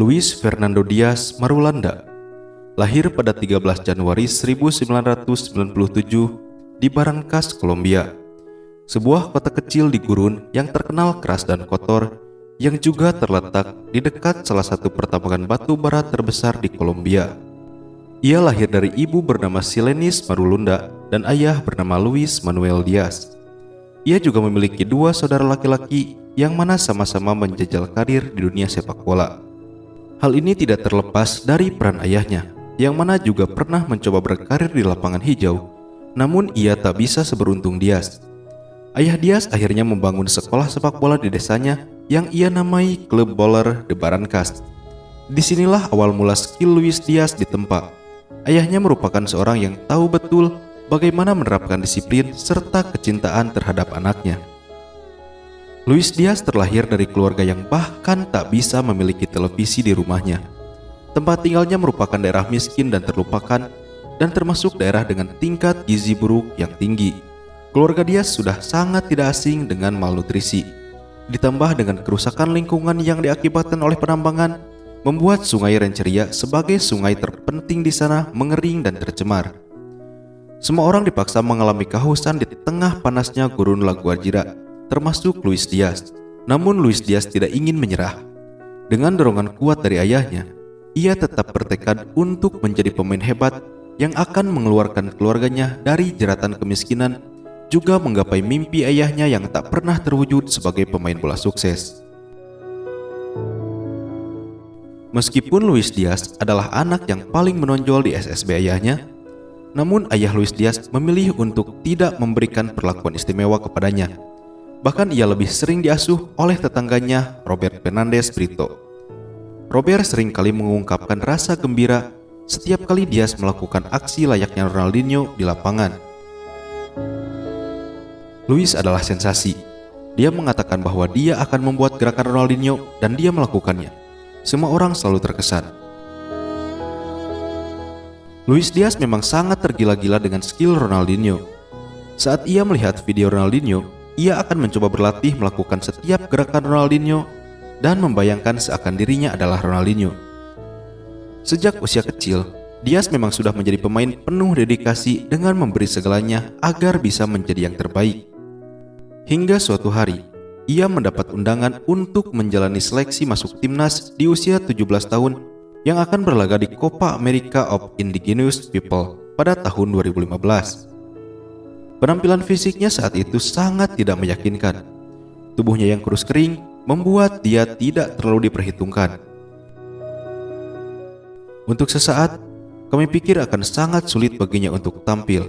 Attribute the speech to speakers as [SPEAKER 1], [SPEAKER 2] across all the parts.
[SPEAKER 1] Luis Fernando Diaz Marulanda lahir pada 13 Januari 1997 di Barangkas, Kolombia. Sebuah kota kecil di gurun yang terkenal keras dan kotor yang juga terletak di dekat salah satu pertambangan batu bara terbesar di Kolombia. Ia lahir dari ibu bernama Silenis Marulanda dan ayah bernama Luis Manuel Diaz. Ia juga memiliki dua saudara laki-laki yang mana sama-sama menjajal karir di dunia sepak bola. Hal ini tidak terlepas dari peran ayahnya, yang mana juga pernah mencoba berkarir di lapangan hijau, namun ia tak bisa seberuntung Diaz. Ayah Diaz akhirnya membangun sekolah sepak bola di desanya yang ia namai Klub Bowler de Barrancas. Di sinilah awal mula skill Luis Diaz ditempa. Ayahnya merupakan seorang yang tahu betul bagaimana menerapkan disiplin serta kecintaan terhadap anaknya. Luis Diaz terlahir dari keluarga yang bahkan tak bisa memiliki televisi di rumahnya. Tempat tinggalnya merupakan daerah miskin dan terlupakan dan termasuk daerah dengan tingkat gizi buruk yang tinggi. Keluarga Diaz sudah sangat tidak asing dengan malnutrisi. Ditambah dengan kerusakan lingkungan yang diakibatkan oleh penambangan, membuat sungai Renceria sebagai sungai terpenting di sana mengering dan tercemar. Semua orang dipaksa mengalami kehausan di tengah panasnya gurun Laguarjira termasuk Luis Diaz. Namun Luis Diaz tidak ingin menyerah. Dengan dorongan kuat dari ayahnya, ia tetap bertekad untuk menjadi pemain hebat yang akan mengeluarkan keluarganya dari jeratan kemiskinan juga menggapai mimpi ayahnya yang tak pernah terwujud sebagai pemain bola sukses. Meskipun Luis Diaz adalah anak yang paling menonjol di SSB ayahnya, namun ayah Luis Diaz memilih untuk tidak memberikan perlakuan istimewa kepadanya Bahkan ia lebih sering diasuh oleh tetangganya Robert Fernandez Brito. Robert sering kali mengungkapkan rasa gembira setiap kali Diaz melakukan aksi layaknya Ronaldinho di lapangan. Luis adalah sensasi. Dia mengatakan bahwa dia akan membuat gerakan Ronaldinho dan dia melakukannya. Semua orang selalu terkesan. Luis Diaz memang sangat tergila-gila dengan skill Ronaldinho. Saat ia melihat video Ronaldinho, ia akan mencoba berlatih melakukan setiap gerakan Ronaldinho dan membayangkan seakan dirinya adalah Ronaldinho. Sejak usia kecil, Diaz memang sudah menjadi pemain penuh dedikasi dengan memberi segalanya agar bisa menjadi yang terbaik. Hingga suatu hari, ia mendapat undangan untuk menjalani seleksi masuk timnas di usia 17 tahun yang akan berlaga di Copa America of Indigenous People pada tahun 2015. Penampilan fisiknya saat itu sangat tidak meyakinkan. Tubuhnya yang kurus kering membuat dia tidak terlalu diperhitungkan. Untuk sesaat, kami pikir akan sangat sulit baginya untuk tampil.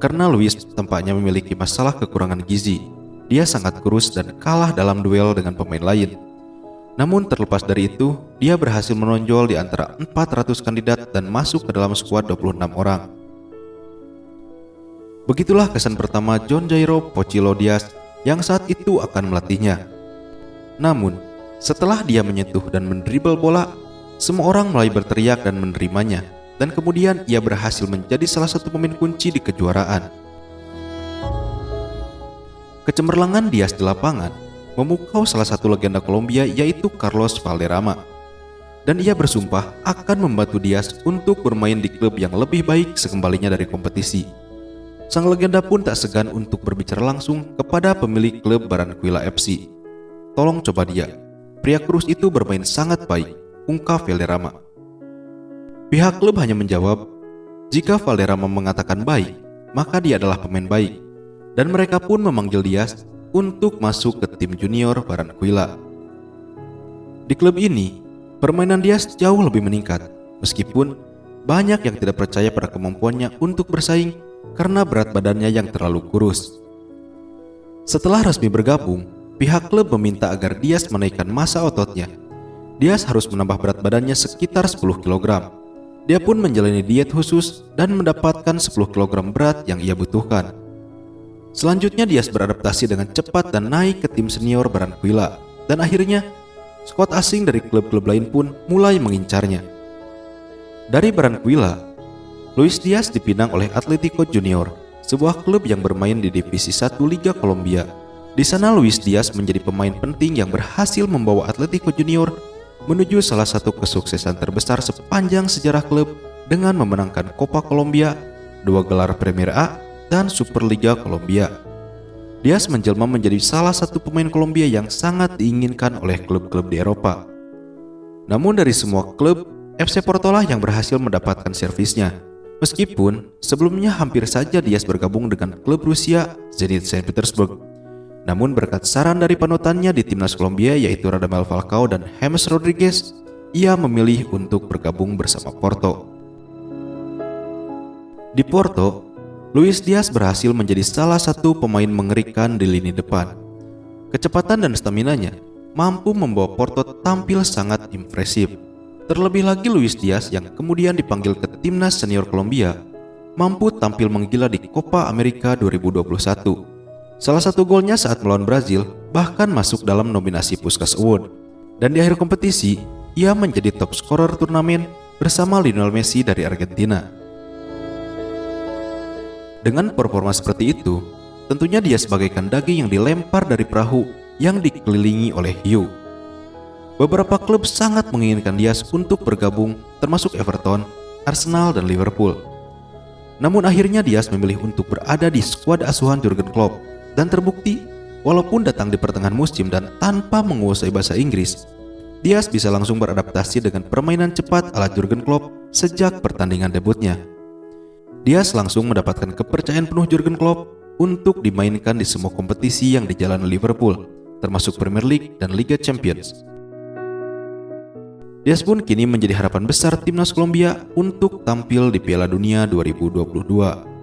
[SPEAKER 1] Karena Luis tampaknya memiliki masalah kekurangan gizi. Dia sangat kurus dan kalah dalam duel dengan pemain lain. Namun terlepas dari itu, dia berhasil menonjol di antara 400 kandidat dan masuk ke dalam skuad 26 orang. Begitulah kesan pertama John Jairo Pochilo Diaz yang saat itu akan melatihnya. Namun, setelah dia menyentuh dan mendribel bola, semua orang mulai berteriak dan menerimanya, dan kemudian ia berhasil menjadi salah satu pemain kunci di kejuaraan. Kecemerlangan Diaz di lapangan memukau salah satu legenda Kolombia yaitu Carlos Valderrama. Dan ia bersumpah akan membantu Diaz untuk bermain di klub yang lebih baik sekembalinya dari kompetisi. Sang legenda pun tak segan untuk berbicara langsung kepada pemilik klub Baranquilla FC. Tolong coba dia, pria kurus itu bermain sangat baik, ungkap Valderrama. Pihak klub hanya menjawab, jika Valderrama mengatakan baik, maka dia adalah pemain baik. Dan mereka pun memanggil dia untuk masuk ke tim junior Baranquilla. Di klub ini, permainan dia jauh lebih meningkat, meskipun banyak yang tidak percaya pada kemampuannya untuk bersaing karena berat badannya yang terlalu kurus. Setelah resmi bergabung, pihak klub meminta agar Diaz menaikkan masa ototnya. Diaz harus menambah berat badannya sekitar 10 kg. Dia pun menjalani diet khusus dan mendapatkan 10 kg berat yang ia butuhkan. Selanjutnya Diaz beradaptasi dengan cepat dan naik ke tim senior Baranquilla. Dan akhirnya, skuad asing dari klub-klub lain pun mulai mengincarnya. Dari Baranquilla, Luis Diaz dipinang oleh Atletico Junior, sebuah klub yang bermain di Divisi 1 Liga Kolombia. Di sana Luis Diaz menjadi pemain penting yang berhasil membawa Atletico Junior menuju salah satu kesuksesan terbesar sepanjang sejarah klub dengan memenangkan Copa Colombia, dua gelar Premier A, dan Superliga Kolombia. Diaz menjelma menjadi salah satu pemain Kolombia yang sangat diinginkan oleh klub-klub di Eropa. Namun dari semua klub, FC Porto lah yang berhasil mendapatkan servisnya. Meskipun sebelumnya hampir saja Diaz bergabung dengan klub Rusia Zenit Saint Petersburg. Namun berkat saran dari panutannya di timnas Kolombia yaitu Radamel Falcao dan James Rodriguez, ia memilih untuk bergabung bersama Porto. Di Porto, Luis Diaz berhasil menjadi salah satu pemain mengerikan di lini depan. Kecepatan dan staminanya mampu membawa Porto tampil sangat impresif. Terlebih lagi Luis Diaz yang kemudian dipanggil ke timnas senior Kolombia mampu tampil menggila di Copa America 2021. Salah satu golnya saat melawan Brazil bahkan masuk dalam nominasi Puskas Award. Dan di akhir kompetisi, ia menjadi top scorer turnamen bersama Lionel Messi dari Argentina. Dengan performa seperti itu, tentunya dia sebagaikan daging yang dilempar dari perahu yang dikelilingi oleh hiu. Beberapa klub sangat menginginkan Diaz untuk bergabung termasuk Everton, Arsenal, dan Liverpool. Namun akhirnya Diaz memilih untuk berada di skuad asuhan Jurgen Klopp dan terbukti walaupun datang di pertengahan musim dan tanpa menguasai bahasa Inggris, Diaz bisa langsung beradaptasi dengan permainan cepat ala Jurgen Klopp sejak pertandingan debutnya. Diaz langsung mendapatkan kepercayaan penuh Jurgen Klopp untuk dimainkan di semua kompetisi yang dijalani Liverpool, termasuk Premier League dan Liga Champions. Diaz pun kini menjadi harapan besar timnas Kolombia untuk tampil di Piala Dunia 2022.